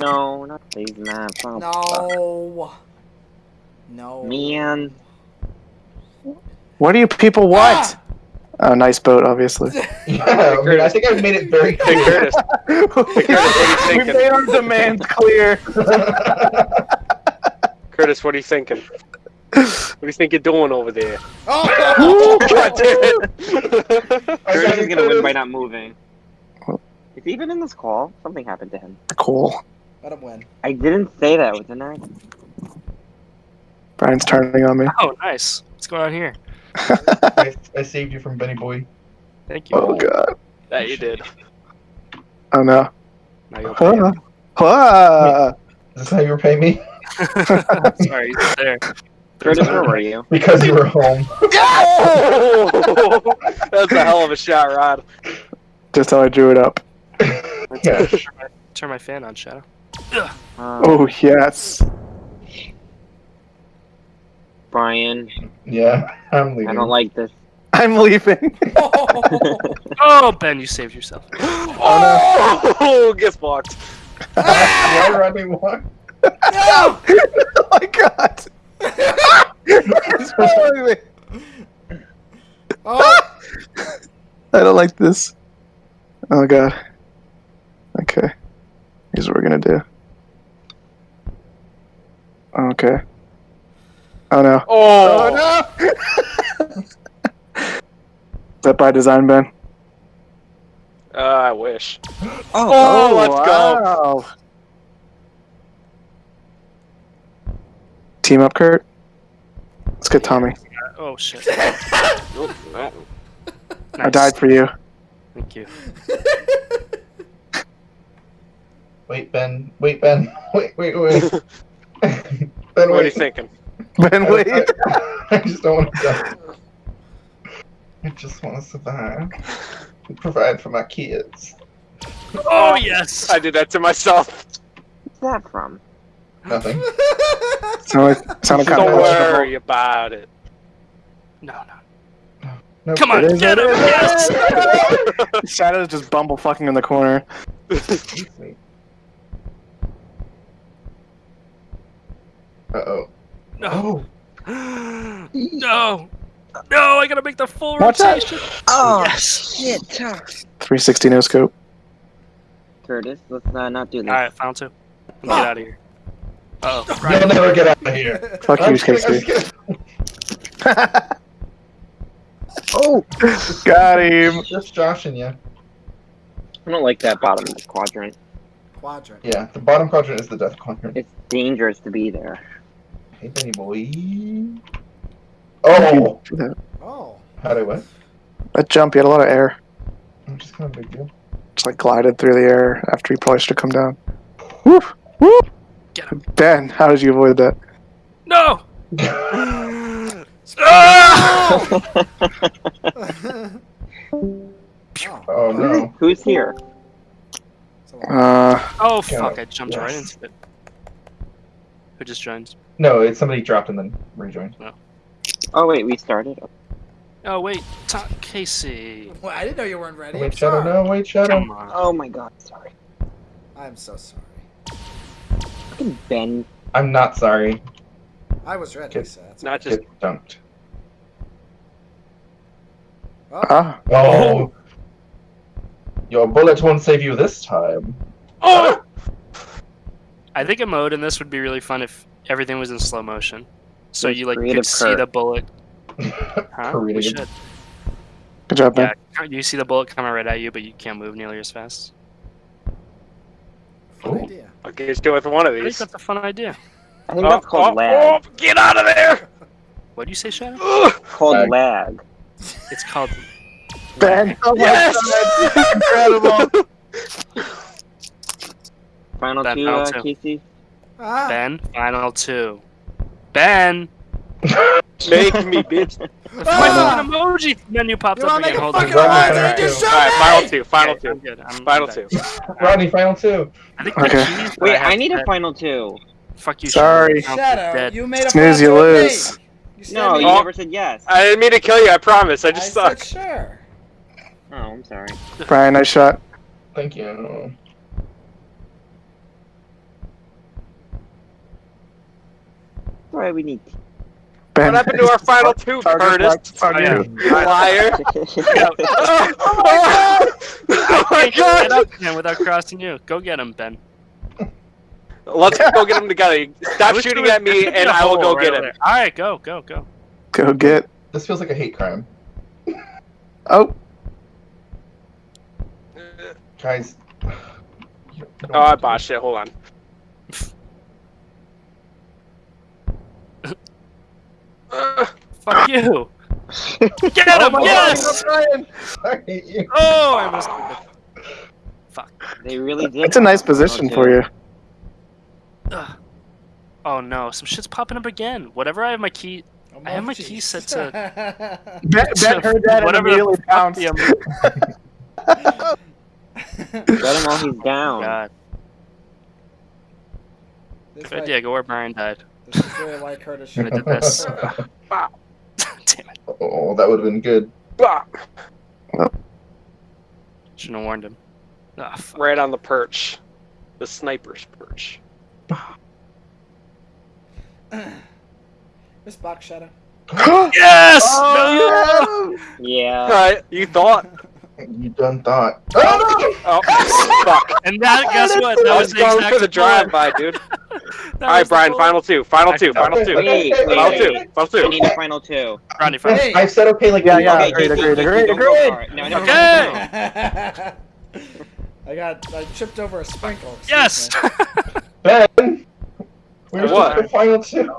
No, not these maps. Oh, No. No. Man. What do you people want? Ah! Oh, nice boat, obviously. Yeah, I, mean, I think I've made it very Hey, clear. Curtis. Curtis, what are you we thinking? made our demands clear. Curtis, what are you thinking? What do you think you're doing over there? Oh! God damn it! Curtis is gonna win by not moving. Is he even in this call? Something happened to him. Cool. Let him win. I didn't say that, didn't I? Brian's turning on me. Oh, nice. What's going on here? I, I saved you from Benny Boy. Thank you. Oh god. That you did. Oh no. Now you'll pay Huh. him. Huh. Is this how you repay me? Sorry, he's there. Curtis, where were you? Because you were home. Oh! That's a hell of a shot, Rod. Just how I drew it up. Yeah. Turn my, turn my fan on, Shadow. Um, Oh yes. Brian, Yeah, I'm leaving. I don't like this. I'm leaving. Oh, Ben, you saved yourself. Oh, gets blocked. Why Rodney walk? No! oh my god. He's following me. Oh! I don't like this. Oh god. Okay. Here's what we're gonna do. Okay. Oh no. Oh, no! Is that by design, Ben? Uh, I wish. Oh, Oh, let's go. go. Team up, Kurt. Let's get Tommy. Oh, shit. Nope, I died for you. Thank you. Wait, Ben. Wait, Ben. Wait, wait, wait. ben, wait. What are you thinking? Ben, I, wait. I, I just don't want to die. I just want to survive. And provide for my kids. Oh, yes. I did that to myself. what's that from? Nothing. Sounded, sounded kind Don't of worry about it. No, no. No, Come on, It is, get it him. is. Yes. Shadow's just bumble fucking in the corner. Uh oh. No. No. No, I gotta make the full Watch out. rotation. Oh, Yes. shit. 360 no scope. Curtis, let's uh, not do this. Alright, found two. Let me get out of here. Uh oh. You'll never get out of here. Fuck you, kidding, Casey. oh! Got him! Just joshing you. I don't like that bottom quadrant. Quadrant. Yeah, the bottom quadrant is the death quadrant. It's dangerous to be there. Hey, Benny boy. Oh! Oh. How do I what? That jump, he had a lot of air. I'm just kind of big deal. Just like glided through the air after he probably should have come down. Woof! Woof! Get him. Ben, how did you avoid that? No! oh. oh no. Who's here? So, Uh, Oh Yeah. fuck! I jumped right into it. Who just joined? No, it's somebody dropped and then rejoined. Oh wait, we started. Oh wait, Ta- Casey. Well, I didn't know you weren't ready. I'm Wait, Shadow, sorry. no, wait, Shadow. Come on. Oh my god, sorry. I'm so sorry. Fucking Ben. I'm not sorry. I was ready, Okay. so that's Not just. Get dunked. Oh, ah. Oh! Your bullet won't save you this time. Oh! I think a mode in this would be really fun if everything was in slow motion, so you like creative could see Kurt. the bullet. Huh? We should. Good job, Ben. Yeah, you see the bullet coming right at you, but you can't move nearly as fast. fun idea. I'll get you with one of I think these. that's a fun idea. I think Oh, that's called oh, lag. oh, get out of there! What do you say, Shadow? Ugh. Called Lag. lag. It's called Ben! Oh my Yes! god! Incredible! Final Ben, two, final uh, two. Casey. Ah, Ben. Final two. Ben. Make me, bitch. The Ah! fucking emoji menu popped you up want to again. make a Hold on. fucking Right, alliance? right, You just right. Alright, final two, final Okay, two. I'm good. I'm Final two. back. Rodney, final two. I think Okay. the Wait, have I need a final two. Fuck you. Sorry. Shadow. I'm Shadow, dead. you made a Snooze, you fucking with me. lose. You No, me- you Oh. never said yes. I didn't mean to kill you, I promise. I just I suck. said sure. Oh, I'm sorry. Brian, nice shot. Thank you. All right, we need. Ben. What happened to our final two, Curtis? Oh, Liar. oh, my god! Oh my god! Get without crossing you. Go get him, Ben. Let's go get him together. Stop shooting at me, and I will go right get him. There. All right, go, go, go. Go get. This feels like a hate crime. oh. Guys. Oh, I want to- botched it. Hold on. Uh, Fuck you. Get him! my yes! Brian! I hate you. Oh, I missed it. Fuck. They really did. it's a nice position for you. Ugh. Oh no, some shit's popping up again. Whatever I have my key. Oh, I have my jeez. key set to- Ben, ben heard that and Whatever immediately fuck pounced. the- Get him while he's oh down. God. this, Good might- idea. Go where Brian died. this is really why Curtis Should should have did this. Damn it. oh, that would have been good. bah, Shouldn't have warned him. Ah, fuck. right on the perch. The sniper's perch. Miss Box Shadow. Yes! Oh, Yeah. Alright, you thought. You done thought. Oh, Oh, oh fuck. And that, guess what? That was was the going exact for the drive by, dude. Alright, Brian, final two. Final two. Final two. Wait, wait, Final wait. two. Final I two. need a final two. Ronnie, final. Hey. I said okay like Yeah, yeah. thought. agreed, agreed, agreed, agreed. No, no, no, Okay. no. I got I tripped over a sprinkle. Yes! me. Ben! Where's What? the final two?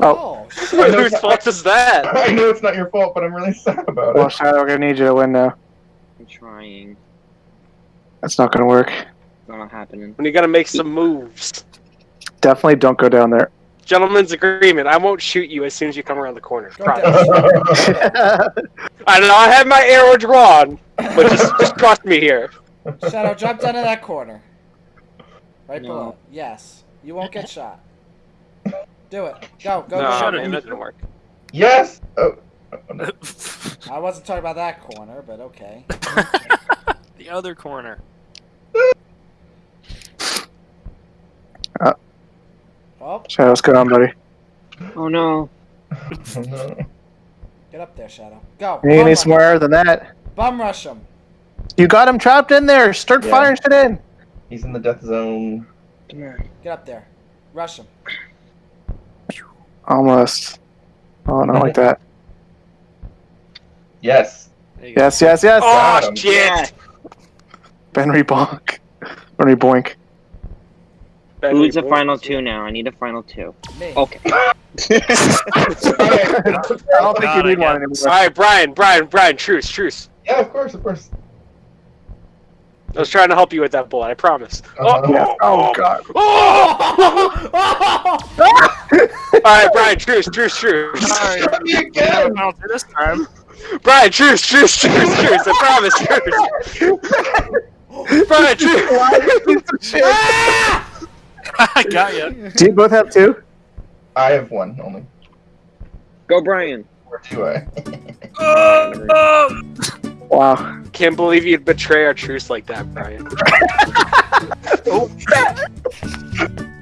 Oh, I know Whose fault is that? I know it's not your fault, but I'm really sad about Well, it. Shadow, we're gonna need you to win now. I'm trying. That's not gonna work. It's not happening. When you gotta make some moves. Definitely don't go down there. Gentlemen's agreement. I won't shoot you as soon as you come around the corner. Go Promise. down. I know I have my arrow drawn, but just just trust me here. Shadow, drop down to that corner. Right No. below. Yes. You won't get shot. Do it. Go, go, no, go. Shut go. it, man, that didn't work. yes! Oh. No. I wasn't talking about that corner, but okay. the other corner. Oh, Shadow, what's going on, buddy? Oh no. Oh, no. get up there, Shadow. Go. You Bum need rush, somewhere than that. bum rush him. You got him trapped in there. Start Yeah. firing shit in. He's in the death zone. Come here. Get up there. Rush him. Almost. Oh, not like that. Yes. There you go. Yes, yes, yes. Oh Got shit! Yeah. Benry bonk. Benry boink. Ben, Who's the we- final two now? I need a final two. Me. Okay. I don't think God, you need one anymore. All right, Brian, Brian, Brian, truce, truce. Yeah, of course, of course. I was trying to help you with that bullet. I promise. Uh-huh. Yeah. Oh god. Oh! All right, Brian, truce, truce, truce. Sorry. Me again! I'll do this time. Brian, truce, truce, truce, truce. I promise, truce. Brian, truce. Ah! I got you. Do you both have two? I have one only. Go, Brian. Or do I? Oh, Wow. Can't believe you'd betray our truce like that, Brian.